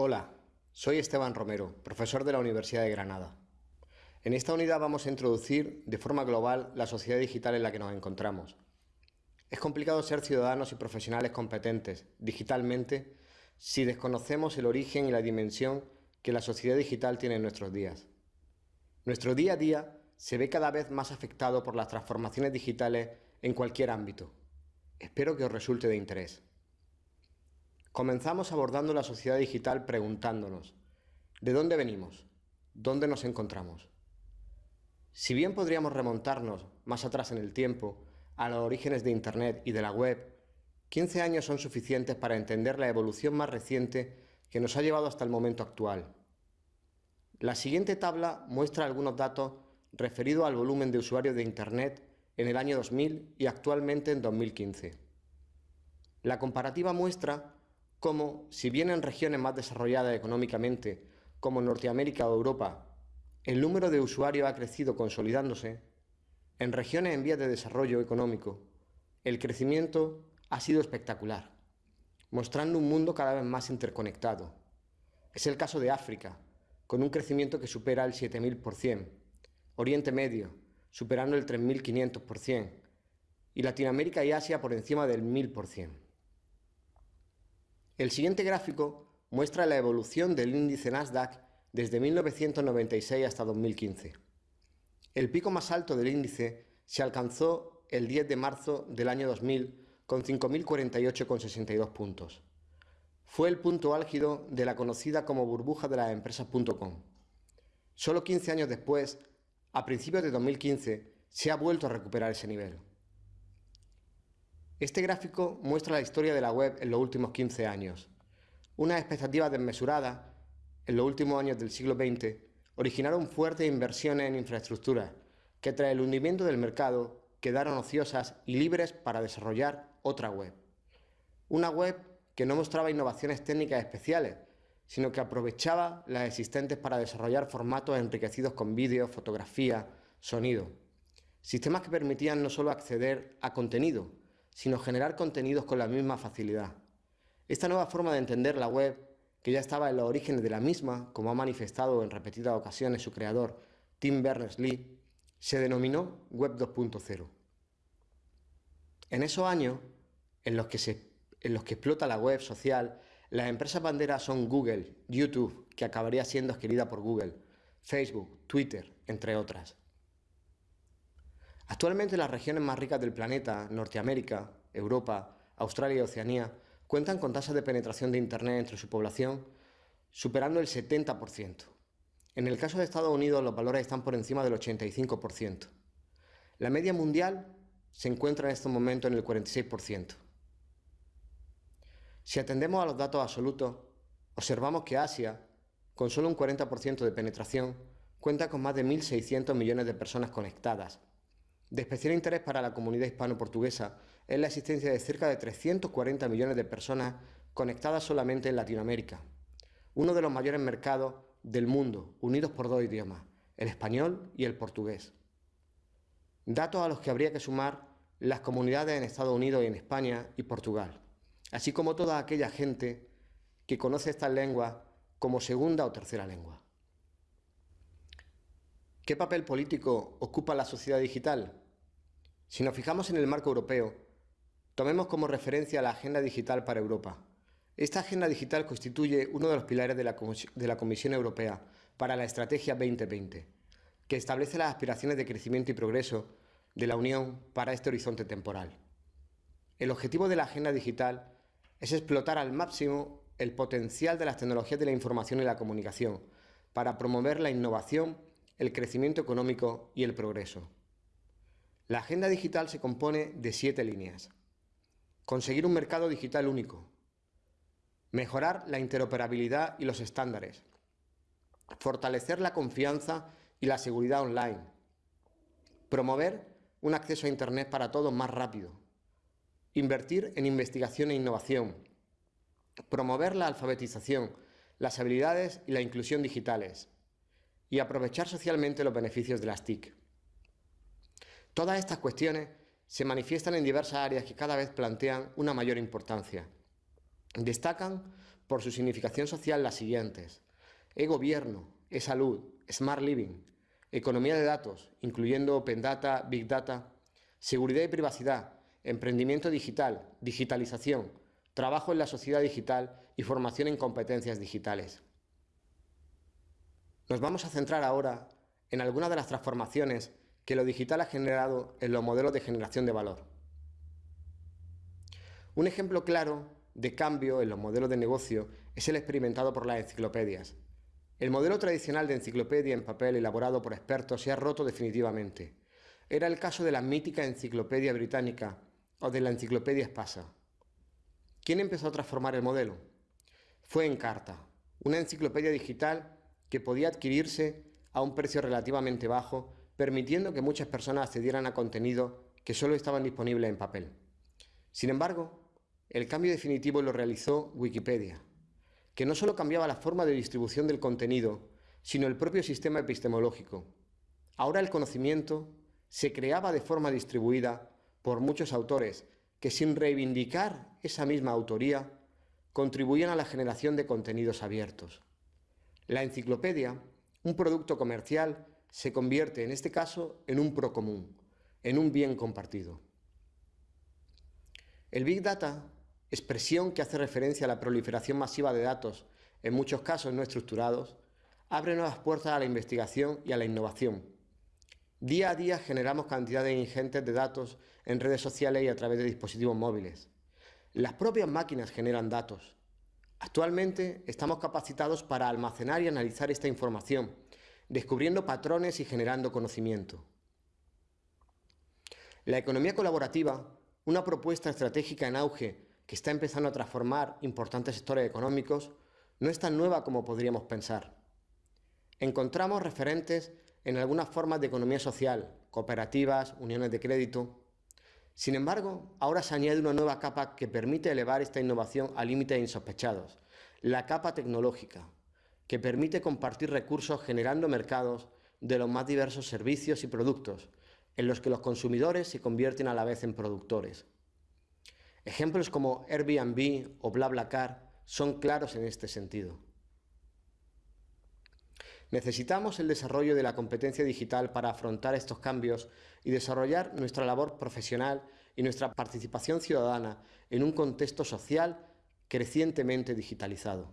Hola, soy Esteban Romero, profesor de la Universidad de Granada. En esta unidad vamos a introducir de forma global la sociedad digital en la que nos encontramos. Es complicado ser ciudadanos y profesionales competentes digitalmente si desconocemos el origen y la dimensión que la sociedad digital tiene en nuestros días. Nuestro día a día se ve cada vez más afectado por las transformaciones digitales en cualquier ámbito. Espero que os resulte de interés. Comenzamos abordando la sociedad digital preguntándonos, ¿de dónde venimos? ¿Dónde nos encontramos? Si bien podríamos remontarnos más atrás en el tiempo, a los orígenes de Internet y de la web, 15 años son suficientes para entender la evolución más reciente que nos ha llevado hasta el momento actual. La siguiente tabla muestra algunos datos referidos al volumen de usuarios de Internet en el año 2000 y actualmente en 2015. La comparativa muestra cómo, si bien en regiones más desarrolladas económicamente, como Norteamérica o Europa, el número de usuarios ha crecido consolidándose, en regiones en vías de desarrollo económico, el crecimiento ha sido espectacular, mostrando un mundo cada vez más interconectado. Es el caso de África, con un crecimiento que supera el 7.000%, Oriente Medio, superando el 3.500%, y Latinoamérica y Asia por encima del 1.000%. El siguiente gráfico muestra la evolución del índice Nasdaq desde 1996 hasta 2015. El pico más alto del índice se alcanzó el 10 de marzo del año 2000 con 5.048,62 puntos. Fue el punto álgido de la conocida como burbuja de las empresas.com. Solo 15 años después, a principios de 2015, se ha vuelto a recuperar ese nivel. Este gráfico muestra la historia de la web en los últimos 15 años. Unas expectativas desmesuradas en los últimos años del siglo XX originaron fuertes inversiones en infraestructura que tras el hundimiento del mercado quedaron ociosas y libres para desarrollar otra web. Una web que no mostraba innovaciones técnicas especiales, sino que aprovechaba las existentes para desarrollar formatos enriquecidos con vídeo, fotografía, sonido. Sistemas que permitían no solo acceder a contenido, sino generar contenidos con la misma facilidad. Esta nueva forma de entender la web, que ya estaba en los orígenes de la misma, como ha manifestado en repetidas ocasiones su creador, Tim Berners-Lee, se denominó Web 2.0. En esos años, en los, que en los que explota la web social, las empresas banderas son Google, YouTube, que acabaría siendo adquirida por Google, Facebook, Twitter, entre otras. Actualmente las regiones más ricas del planeta, Norteamérica, Europa, Australia y Oceanía, cuentan con tasas de penetración de Internet entre su población superando el 70%. En el caso de Estados Unidos los valores están por encima del 85%. La media mundial se encuentra en estos momentos en el 46%. Si atendemos a los datos absolutos, observamos que Asia, con solo un 40% de penetración, cuenta con más de 1.600 millones de personas conectadas, de especial interés para la comunidad hispano-portuguesa es la existencia de cerca de 340 millones de personas conectadas solamente en Latinoamérica, uno de los mayores mercados del mundo, unidos por dos idiomas, el español y el portugués. Datos a los que habría que sumar las comunidades en Estados Unidos y en España y Portugal, así como toda aquella gente que conoce estas lenguas como segunda o tercera lengua. ¿Qué papel político ocupa la sociedad digital? Si nos fijamos en el marco europeo, tomemos como referencia la Agenda Digital para Europa. Esta Agenda Digital constituye uno de los pilares de la, de la Comisión Europea para la Estrategia 2020, que establece las aspiraciones de crecimiento y progreso de la Unión para este horizonte temporal. El objetivo de la Agenda Digital es explotar al máximo el potencial de las tecnologías de la información y la comunicación para promover la innovación el crecimiento económico y el progreso. La agenda digital se compone de siete líneas. Conseguir un mercado digital único. Mejorar la interoperabilidad y los estándares. Fortalecer la confianza y la seguridad online. Promover un acceso a Internet para todos más rápido. Invertir en investigación e innovación. Promover la alfabetización, las habilidades y la inclusión digitales y aprovechar socialmente los beneficios de las TIC. Todas estas cuestiones se manifiestan en diversas áreas que cada vez plantean una mayor importancia. Destacan por su significación social las siguientes. E-gobierno, e-salud, smart living, economía de datos, incluyendo Open Data, Big Data, seguridad y privacidad, emprendimiento digital, digitalización, trabajo en la sociedad digital y formación en competencias digitales. Nos vamos a centrar ahora en algunas de las transformaciones que lo digital ha generado en los modelos de generación de valor. Un ejemplo claro de cambio en los modelos de negocio es el experimentado por las enciclopedias. El modelo tradicional de enciclopedia en papel elaborado por expertos se ha roto definitivamente. Era el caso de la mítica enciclopedia británica o de la enciclopedia espasa. ¿Quién empezó a transformar el modelo? Fue Encarta, una enciclopedia digital que podía adquirirse a un precio relativamente bajo, permitiendo que muchas personas accedieran a contenido que solo estaban disponibles en papel. Sin embargo, el cambio definitivo lo realizó Wikipedia, que no solo cambiaba la forma de distribución del contenido, sino el propio sistema epistemológico. Ahora el conocimiento se creaba de forma distribuida por muchos autores que sin reivindicar esa misma autoría contribuían a la generación de contenidos abiertos. La enciclopedia, un producto comercial, se convierte en este caso en un pro común, en un bien compartido. El Big Data, expresión que hace referencia a la proliferación masiva de datos, en muchos casos no estructurados, abre nuevas puertas a la investigación y a la innovación. Día a día generamos cantidades ingentes de datos en redes sociales y a través de dispositivos móviles. Las propias máquinas generan datos, Actualmente estamos capacitados para almacenar y analizar esta información, descubriendo patrones y generando conocimiento. La economía colaborativa, una propuesta estratégica en auge que está empezando a transformar importantes sectores económicos, no es tan nueva como podríamos pensar. Encontramos referentes en algunas formas de economía social, cooperativas, uniones de crédito, sin embargo, ahora se añade una nueva capa que permite elevar esta innovación a límites insospechados, la capa tecnológica, que permite compartir recursos generando mercados de los más diversos servicios y productos, en los que los consumidores se convierten a la vez en productores. Ejemplos como Airbnb o BlaBlaCar son claros en este sentido. Necesitamos el desarrollo de la competencia digital para afrontar estos cambios y desarrollar nuestra labor profesional y nuestra participación ciudadana en un contexto social crecientemente digitalizado.